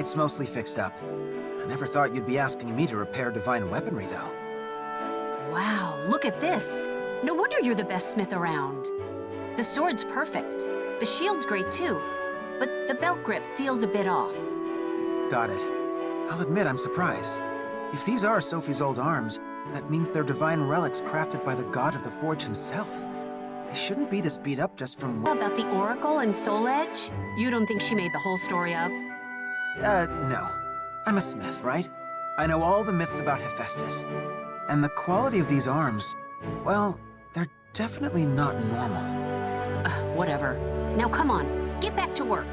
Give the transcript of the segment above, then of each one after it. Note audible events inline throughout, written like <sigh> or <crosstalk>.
It's mostly fixed up. I never thought you'd be asking me to repair divine weaponry, though. Wow, look at this. No wonder you're the best smith around. The sword's perfect. The shield's great too. But the belt grip feels a bit off. Got it. I'll admit I'm surprised. If these are Sophie's old arms, that means they're divine relics crafted by the god of the forge himself. They shouldn't be this beat up just from... About the Oracle and Soul Edge? You don't think she made the whole story up? Uh, no. I'm a smith, right? I know all the myths about Hephaestus. And the quality of these arms, well, they're definitely not normal. Ugh, whatever. Now come on, get back to work.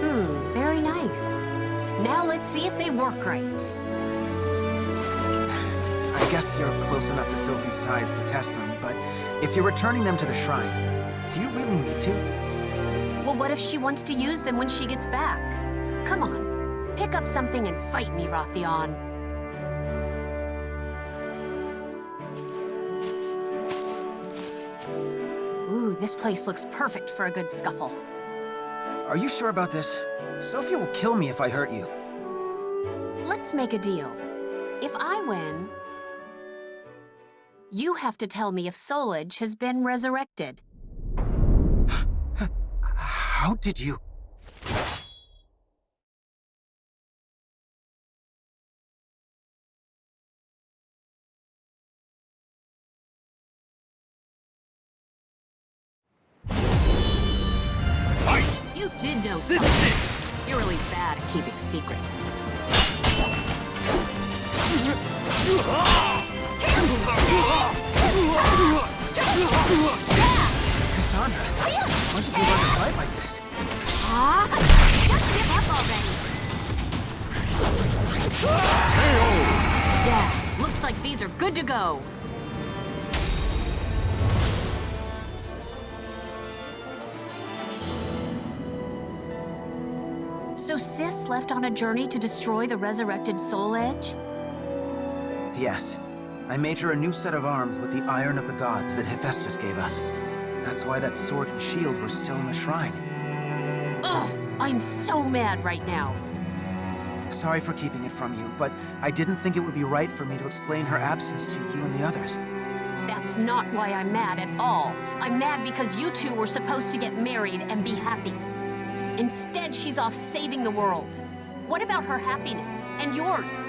Hmm, very nice. Now let's see if they work right. I guess you're close enough to Sophie's size to test them, if you're returning them to the shrine, do you really need to? Well, what if she wants to use them when she gets back? Come on, pick up something and fight me, Rothion. Ooh, this place looks perfect for a good scuffle. Are you sure about this? Sophie will kill me if I hurt you. Let's make a deal. If I win, you have to tell me if Soul Edge has been resurrected. How did you... You did know something. This is it! You're really bad at keeping secrets. <laughs> Ah! Cassandra, when did you learn to fight like this? Huh? Just give up already. Yeah, looks like these are good to go. So Sis left on a journey to destroy the resurrected Soul Edge? Yes. I made her a new set of arms with the Iron of the Gods that Hephaestus gave us. That's why that sword and shield were still in the shrine. Ugh, I'm so mad right now. Sorry for keeping it from you, but I didn't think it would be right for me to explain her absence to you and the others. That's not why I'm mad at all. I'm mad because you two were supposed to get married and be happy. Instead, she's off saving the world. What about her happiness and yours?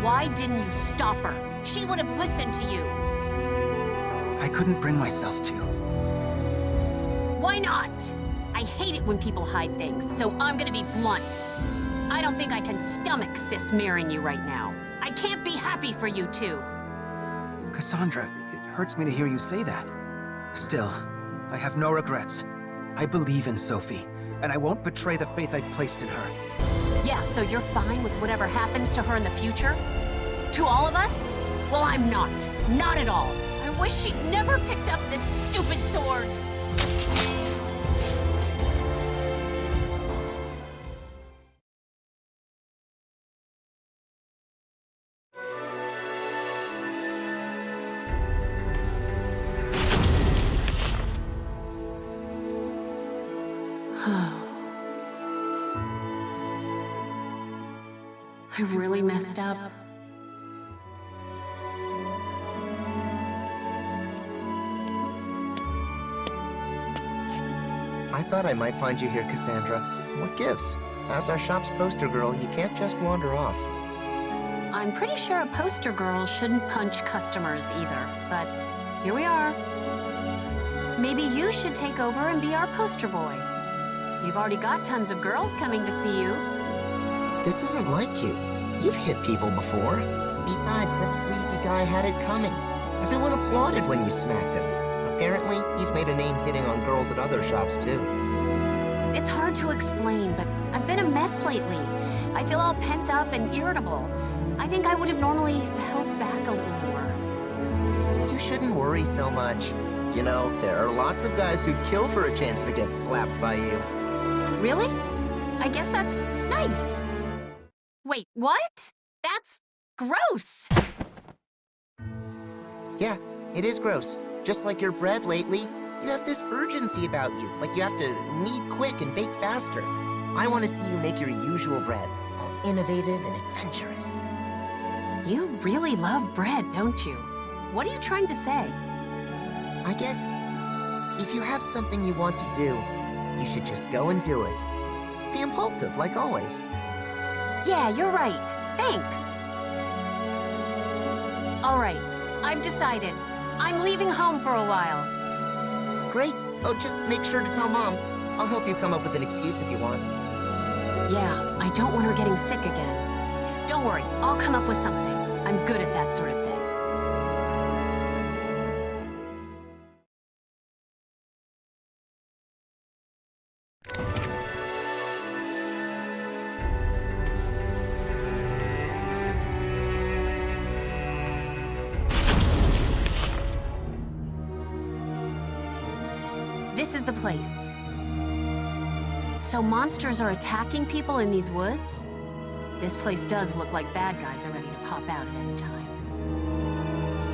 Why didn't you stop her? She would have listened to you. I couldn't bring myself to. Why not? I hate it when people hide things, so I'm gonna be blunt. I don't think I can stomach Sis marrying you right now. I can't be happy for you two. Cassandra, it hurts me to hear you say that. Still, I have no regrets. I believe in Sophie, and I won't betray the faith I've placed in her. Yeah, so you're fine with whatever happens to her in the future? To all of us? Well, I'm not. Not at all. I wish she'd never picked up this stupid sword. <sighs> I really messed up. Thought I might find you here, Cassandra. What gives? As our shop's poster girl, you can't just wander off. I'm pretty sure a poster girl shouldn't punch customers either, but here we are. Maybe you should take over and be our poster boy. You've already got tons of girls coming to see you. This isn't like you. You've hit people before. Besides, that sleazy guy had it coming. Everyone applauded when you smacked him. Apparently, he's made a name hitting on girls at other shops, too. It's hard to explain, but I've been a mess lately. I feel all pent up and irritable. I think I would have normally held back a little more. You shouldn't worry so much. You know, there are lots of guys who'd kill for a chance to get slapped by you. Really? I guess that's nice. Wait, what? That's gross. Yeah, it is gross. Just like your bread lately, you have this urgency about you, like you have to knead quick and bake faster. I want to see you make your usual bread, all innovative and adventurous. You really love bread, don't you? What are you trying to say? I guess if you have something you want to do, you should just go and do it. Be impulsive, like always. Yeah, you're right. Thanks. All right, I've decided. I'm leaving home for a while. Great. Oh, just make sure to tell Mom. I'll help you come up with an excuse if you want. Yeah, I don't want her getting sick again. Don't worry, I'll come up with something. I'm good at that sort of thing. Is the place. So monsters are attacking people in these woods? This place does look like bad guys are ready to pop out at any time.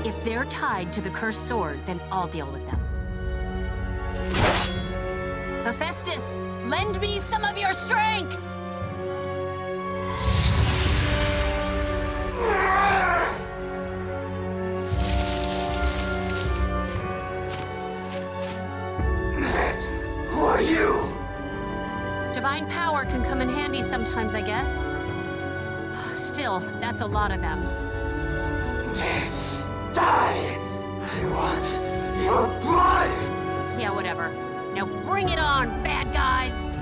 If they're tied to the cursed sword, then I'll deal with them. Hephaestus, lend me some of your strength! Still, that's a lot of them. Die! I want your blood! Yeah, whatever. Now bring it on, bad guys!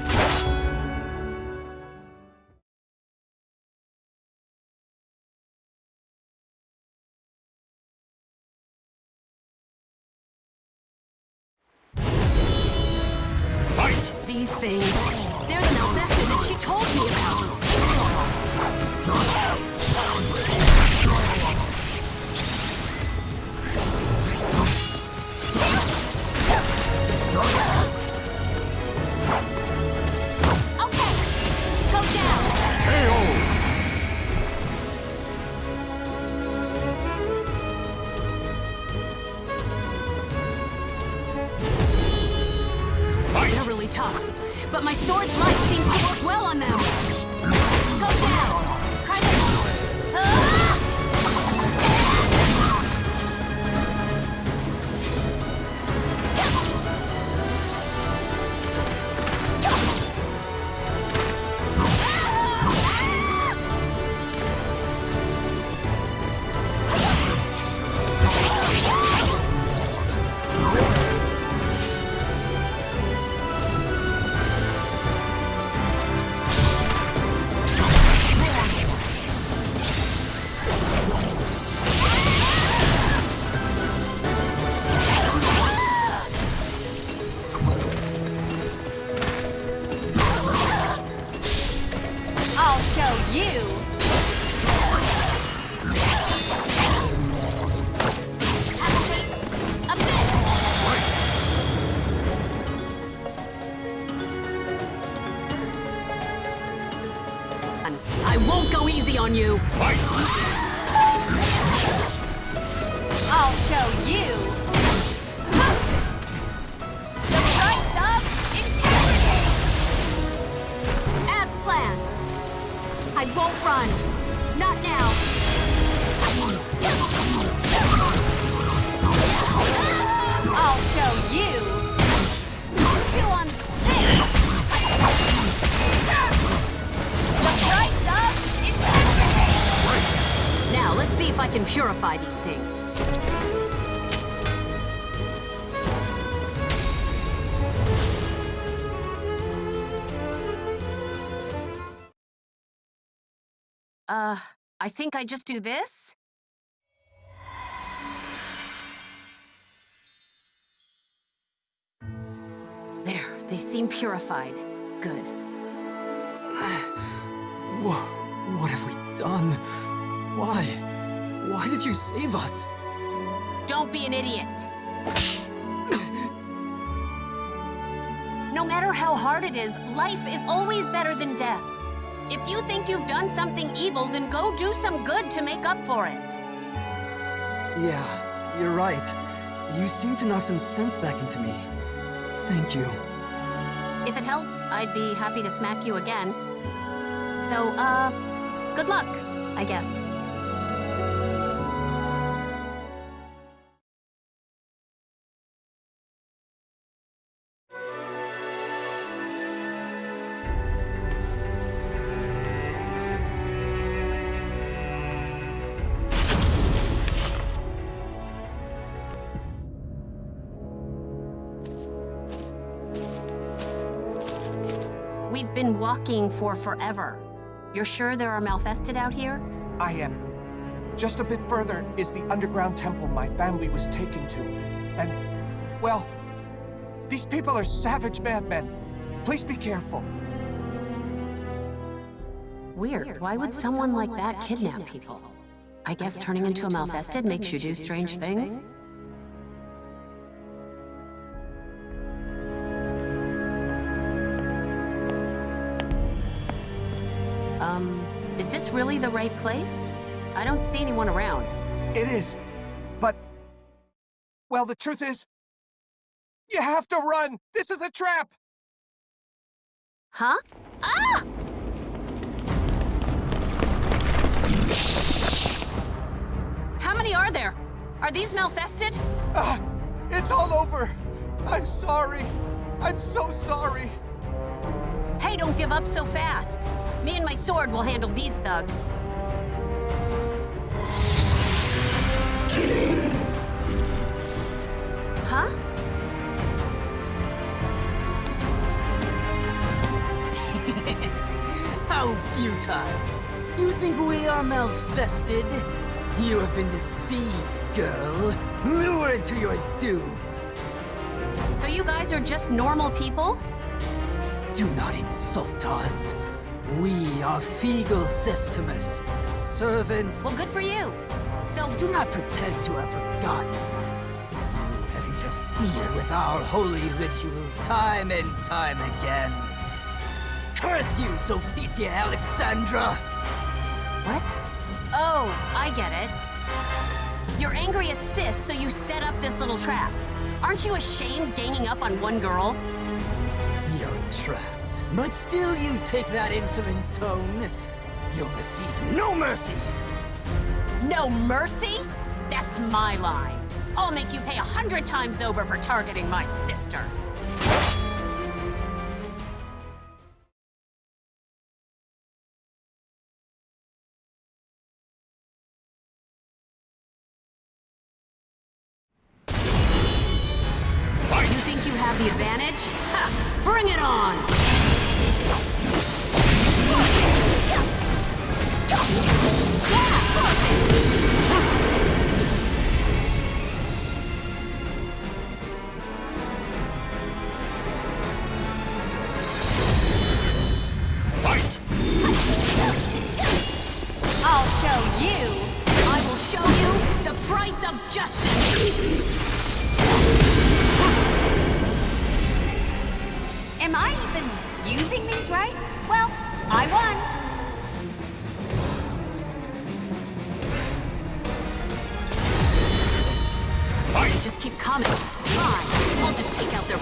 I'll show you. The price of integrity. As planned. I won't run. Not now. I'll show you. Chew on this. The price of integrity. Now, let's see if I can purify these things. Uh, I think I just do this? There, they seem purified. Good. Wha what have we done? Why? Why did you save us? Don't be an idiot. No matter how hard it is, life is always better than death. If you think you've done something evil, then go do some good to make up for it. Yeah, you're right. You seem to knock some sense back into me. Thank you. If it helps, I'd be happy to smack you again. So, uh, good luck, I guess. Walking for forever. You're sure there are Malfested out here? I am. Just a bit further is the underground temple my family was taken to. And, well, these people are savage madmen. Please be careful. Weird. Why would someone like that kidnap people? I guess turning into a Malfested makes you do strange things? Really the right place? I don't see anyone around. It is. But, well, the truth is, you have to run! This is a trap! Huh? Ah! How many are there? Are these Malfested? Ah, it's all over! I'm sorry! I'm so sorry! Hey, don't give up so fast. Me and my sword will handle these thugs. Huh? <laughs> How futile! You think we are malfested? You have been deceived, girl. Lured to your doom. So you guys are just normal people? Do not insult us. We are Fygul Cestemus, servants. Well, good for you. So, Do not pretend to have forgotten. You have interfered with our holy rituals time and time again. Curse you, Sophitia Alexandra! what? Oh, I get it. You're angry at Sis, so you set up this little trap. Aren't you ashamed ganging up on one girl? Trapped. But still you take that insolent tone. You'll receive no mercy. No mercy? That's my line. I'll make you pay a hundred times over for targeting my sister. Coming. Fine, I'll just take out their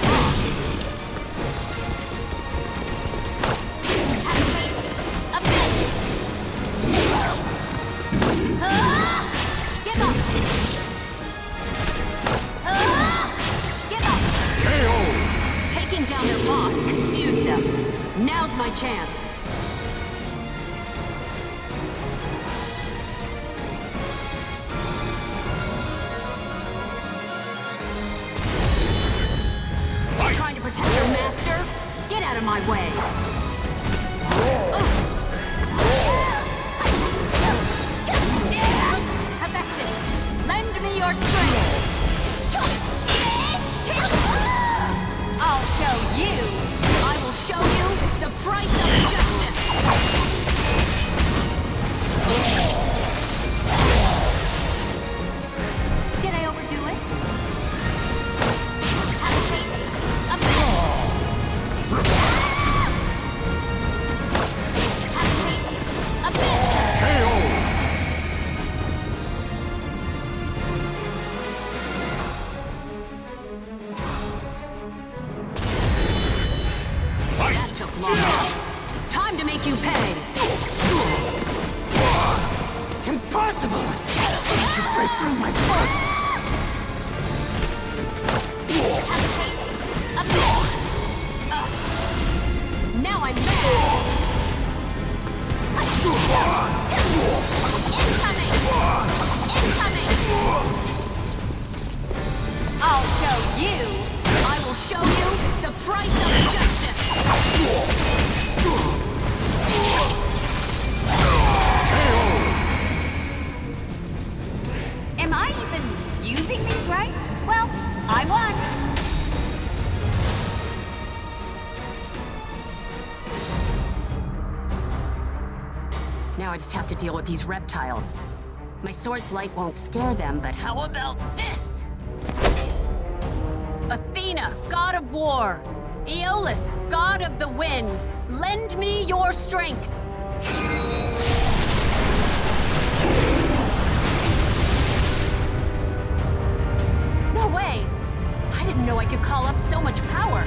Am I even using these right? Well, I won. Now I just have to deal with these reptiles. My sword's light won't scare them, but how about this? Athena, god of war! Aeolus, god of the wind! Lend me your strength! Know I could call up so much power.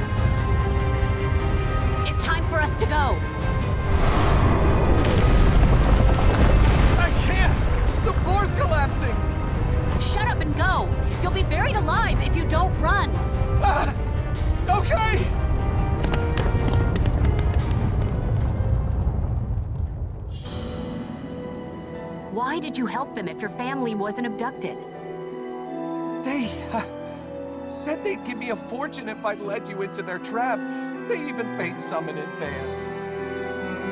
It's time for us to go. I can't! The floor's collapsing! Shut up and go! You'll be buried alive if you don't run! Ah, okay! Why did you help them if your family wasn't abducted? They uh, said they'd give me a fortune if I led you into their trap. They even paid some in advance.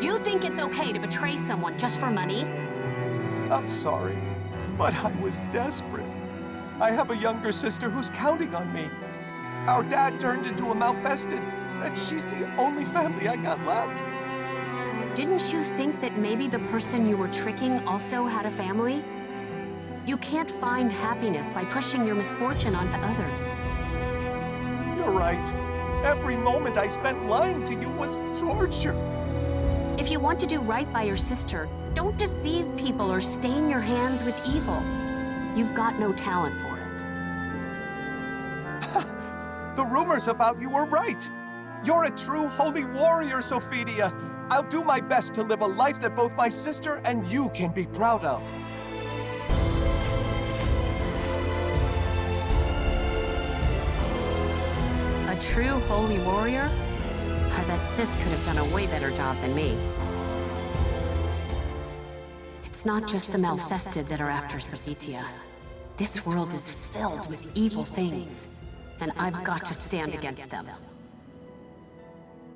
You think it's okay to betray someone just for money? I'm sorry, but I was desperate. I have a younger sister who's counting on me. Our dad turned into a malfested, and she's the only family I got left. Didn't you think that maybe the person you were tricking also had a family? You can't find happiness by pushing your misfortune onto others. You're right. Every moment I spent lying to you was torture. If you want to do right by your sister, don't deceive people or stain your hands with evil. You've got no talent for it. <laughs> The rumors about you were right. You're a true holy warrior, Sophitia. I'll do my best to live a life that both my sister and you can be proud of. True holy warrior? I bet Sis could have done a way better job than me. It's not just the Malfested that are after Sophitia. This world is filled with evil things, and I've got to stand against them.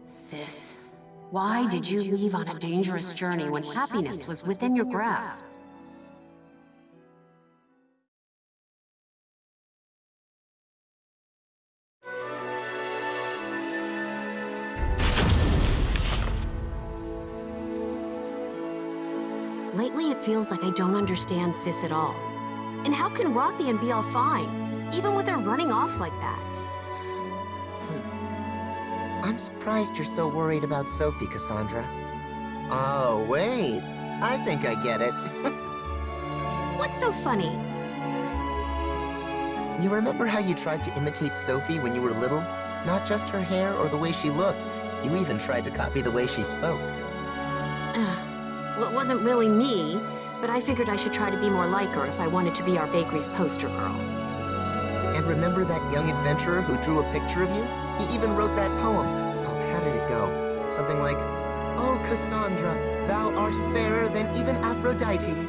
Sis, why did you leave on a dangerous journey when happiness was within your grasp? Feels like I don't understand Sis at all. And how can Rothion be all fine, even with her running off like that? Hmm. I'm surprised you're so worried about Sophie, Cassandra. Oh, wait. I think I get it. <laughs> What's so funny? you remember how you tried to imitate Sophie when you were little? Not just her hair or the way she looked. You even tried to copy the way she spoke. Well, it wasn't really me, but I figured I should try to be more like her if I wanted to be our bakery's poster girl. And remember that young adventurer who drew a picture of you? He even wrote that poem. Oh, how did it go? Something like, Oh, Cassandra, thou art fairer than even Aphrodite.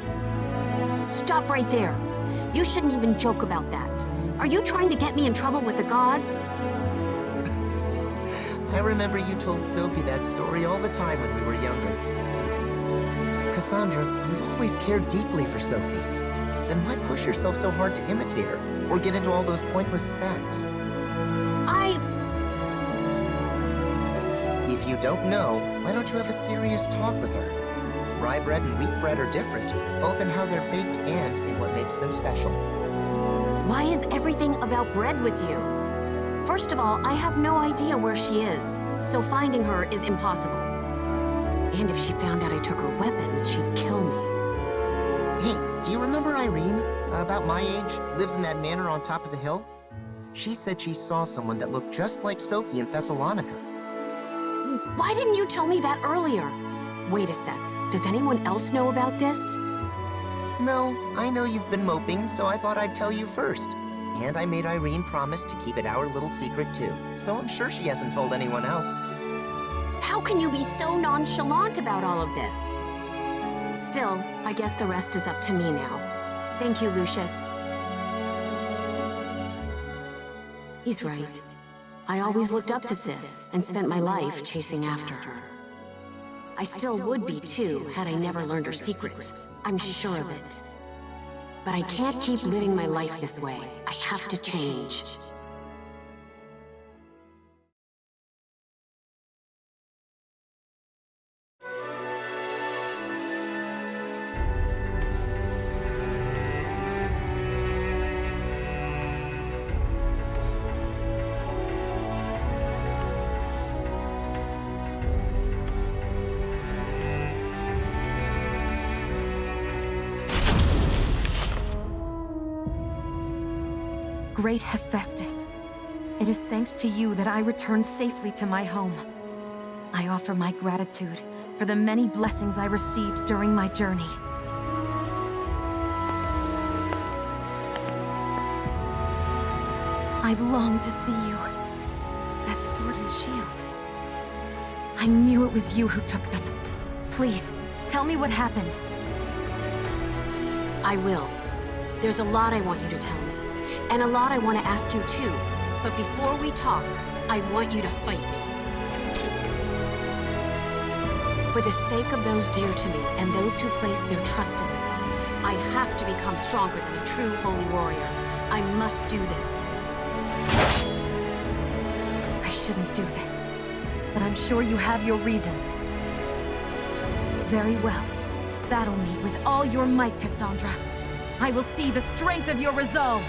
Stop right there. You shouldn't even joke about that. Are you trying to get me in trouble with the gods? <laughs> I remember you told Sophie that story all the time when we were younger. Cassandra, you've always cared deeply for Sophie. Then why push yourself so hard to imitate her, or get into all those pointless spats? I... If you don't know, why don't you have a serious talk with her? Rye bread and wheat bread are different, both in how they're baked and in what makes them special. Why is everything about bread with you? First of all, I have no idea where she is, so finding her is impossible. And if she found out I took her weapons, she'd kill me. Hey, do you remember Irene? Uh, about my age, lives in that manor on top of the hill? She said she saw someone that looked just like Sophie in Thessalonica. Why didn't you tell me that earlier? Wait a sec. Does anyone else know about this? No, I know you've been moping, so I thought I'd tell you first. And I made Irene promise to keep it our little secret too. So I'm sure she hasn't told anyone else. How can you be so nonchalant about all of this? Still, I guess the rest is up to me now. Thank you, Lucius. He's right. I always looked up to Sis and spent my life chasing after her. I still would be too, had I never learned her secret. I'm sure of it. But I can't keep living my life this way. I have to change. That I returned safely to my home. I offer my gratitude for the many blessings I received during my journey. I've longed to see you. That sword and shield. I knew it was you who took them. Please, tell me what happened. I will. There's a lot I want you to tell me. And a lot I want to ask you too. But before we talk, I want you to fight me. For the sake of those dear to me and those who place their trust in me, I have to become stronger than a true holy warrior. I must do this. I shouldn't do this, but I'm sure you have your reasons. Very well. Battle me with all your might, Cassandra. I will see the strength of your resolve.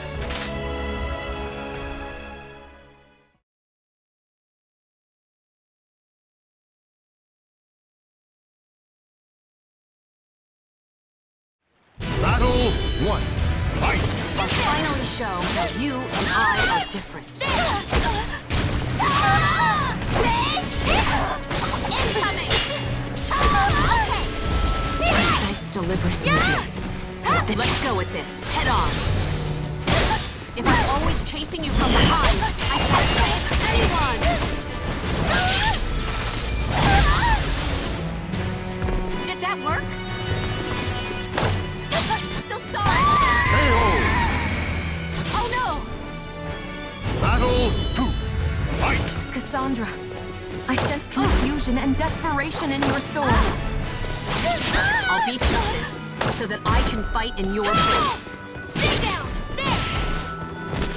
I different. Precise, deliberate movements. So let's go with this, head on. If I'm always chasing you from behind, I can't save anyone! Did that work? So sorry! Battle two. Fight! Cassandra, I sense confusion and desperation in your soul. I'll beat you, sis, so that I can fight in your place. Stay down! There!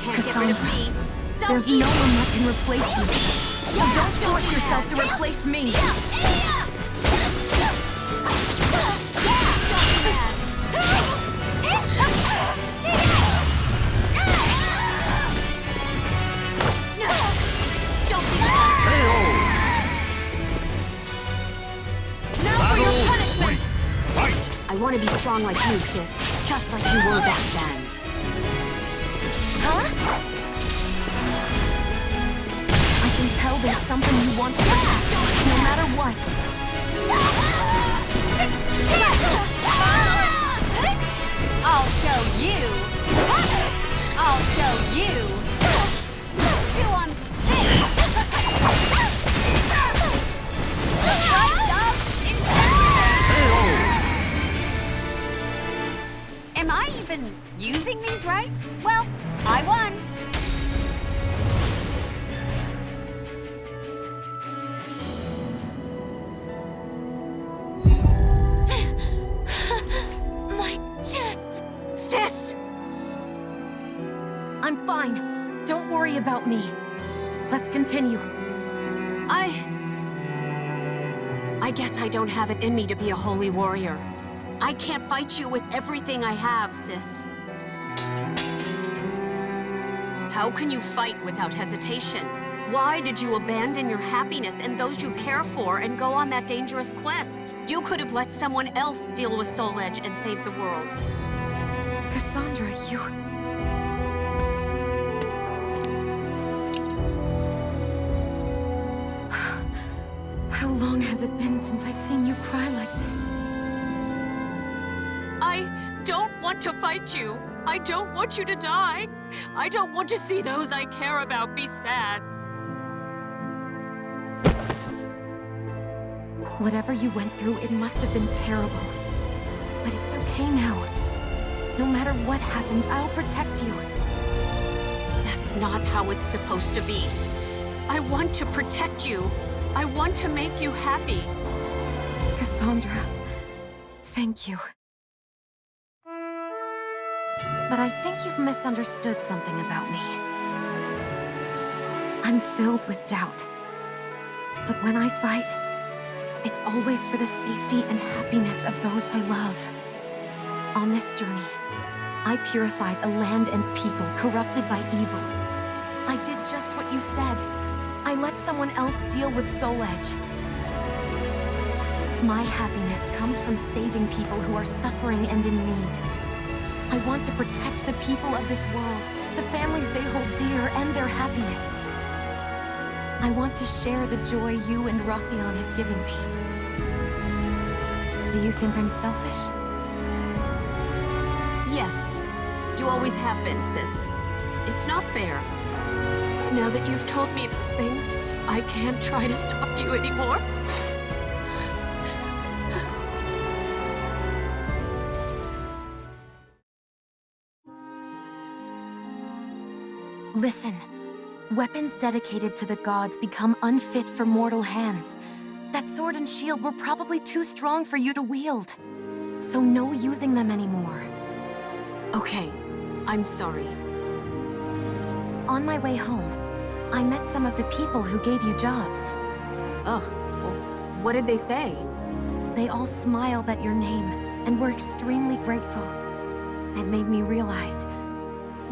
Can't get rid of Cassandra, me. So There's easy. no one that can replace you. So don't force yourself to replace me. Want to be strong like you, sis. Just like you were back then. Huh? I can tell there's something you want to protect, no matter what. I'll show you! I'll show you! Chew on this! Even using these right? Well, I won. <laughs> My chest! Sis! I'm fine. Don't worry about me. Let's continue. I... I guess I don't have it in me to be a holy warrior. I can't fight you with everything I have, sis. How can you fight without hesitation? Why did you abandon your happiness and those you care for and go on that dangerous quest? You could have let someone else deal with Soul Edge and save the world. Cassandra, you... <sighs> How long has it been since I've seen you cry like this? To fight you. I don't want you to die. I don't want to see those I care about be sad. Whatever you went through, it must have been terrible. But it's okay now. No matter what happens, I'll protect you. That's not how it's supposed to be. I want to protect you. I want to make you happy. Cassandra, thank you. But I think you've misunderstood something about me. I'm filled with doubt. But when I fight, it's always for the safety and happiness of those I love. On this journey, I purified a land and people corrupted by evil. I did just what you said. I let someone else deal with Soul Edge. My happiness comes from saving people who are suffering and in need. I want to protect the people of this world, the families they hold dear, and their happiness. I want to share the joy you and Rothion have given me. Do you think I'm selfish? Yes. You always have been, sis. It's not fair. Now that you've told me those things, I can't try to stop you anymore. Listen. Weapons dedicated to the gods become unfit for mortal hands. That sword and shield were probably too strong for you to wield. So no using them anymore. Okay, I'm sorry. On my way home, I met some of the people who gave you jobs. Ugh, what did they say? They all smiled at your name and were extremely grateful. It made me realize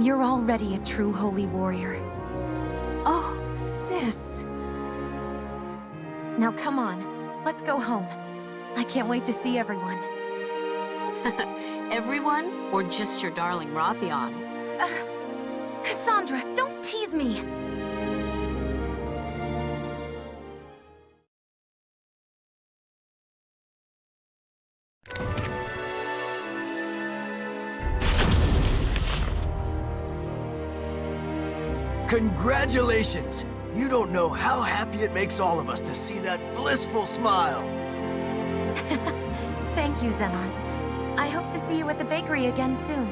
you're already a true holy warrior. Oh, sis. Now come on, let's go home. I can't wait to see everyone. <laughs> Everyone? Or just your darling Rothion? Uh, Cassandra, don't tease me! Congratulations! You don't know how happy it makes all of us to see that blissful smile. <laughs> Thank you, Zenon. I hope to see you at the bakery again soon.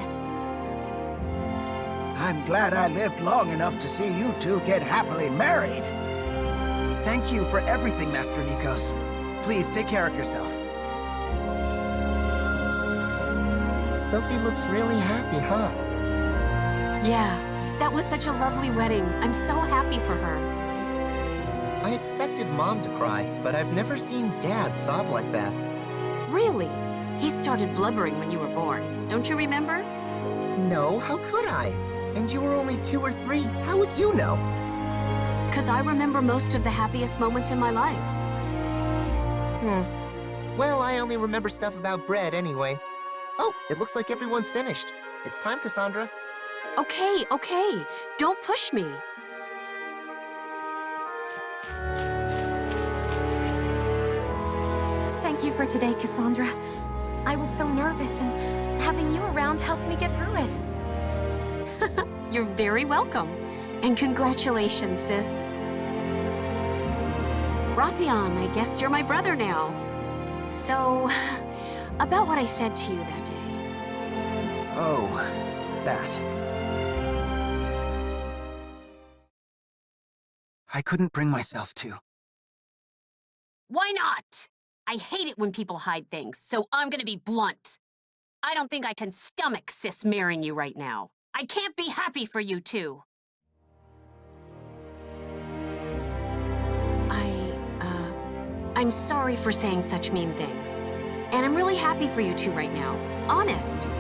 I'm glad I lived long enough to see you two get happily married. Thank you for everything, Master Nikos. Please take care of yourself. Sophie looks really happy, huh? Yeah, that was such a lovely wedding. I'm so happy for her. I expected Mom to cry, but I've never seen Dad sob like that. Really? He started blubbering when you were born. Don't you remember? No, how could I? And you were only two or three. How would you know? Because I remember most of the happiest moments in my life. Hmm. Well, I only remember stuff about bread anyway. Oh, it looks like everyone's finished. It's time, Cassandra. Okay, okay. Don't push me. Thank you for today, Cassandra. I was so nervous, and having you around helped me get through it. <laughs> You're very welcome. And congratulations, sis. Rothion, I guess you're my brother now. So, about what I said to you that day. Oh, that. I couldn't bring myself to. Why not? I hate it when people hide things, so I'm gonna be blunt. I don't think I can stomach Sis marrying you right now. I can't be happy for you two. I, uh, I'm sorry for saying such mean things. And I'm really happy for you two right now. Honest.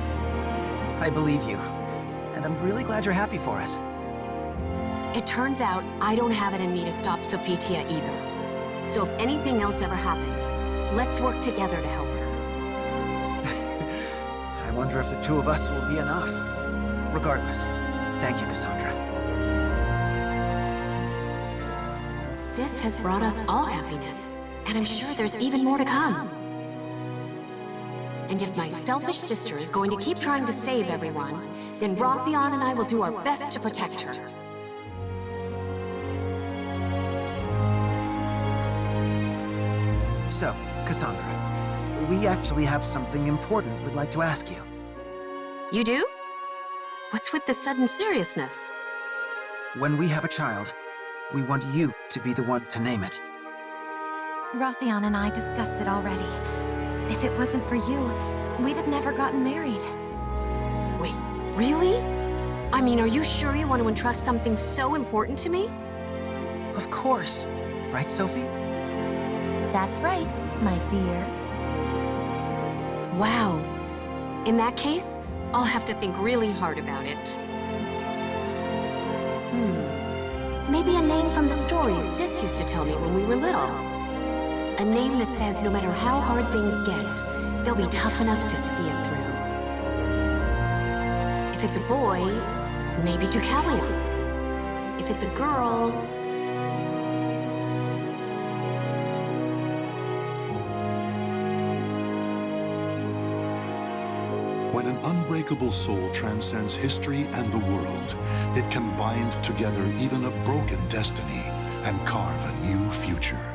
I believe you. And I'm really glad you're happy for us. It turns out I don't have it in me to stop Sophitia either. So if anything else ever happens, let's work together to help her. <laughs> I wonder if the two of us will be enough. Regardless, thank you, Cassandra. Sis has brought us all happiness. And I'm sure there's even more to come. And if my selfish sister is going to keep trying to save everyone, then Rothion and I will do our best to protect her. So, Cassandra, we actually have something important we'd like to ask you. You do? What's with the sudden seriousness? When we have a child, we want you to be the one to name it. Rothion and I discussed it already. If it wasn't for you, we'd have never gotten married. Wait, really? I mean, are you sure you want to entrust something so important to me? Of course. Right, Sophie? That's right, my dear. Wow. In that case, I'll have to think really hard about it. Hmm. Maybe a name from the stories Sis used to tell me when we were little. A name that says no matter how hard things get, they'll be tough enough to see it through. If it's a boy, maybe Deucalion. If it's a girl, an unbreakable soul transcends history and the world, it can bind together even a broken destiny and carve a new future.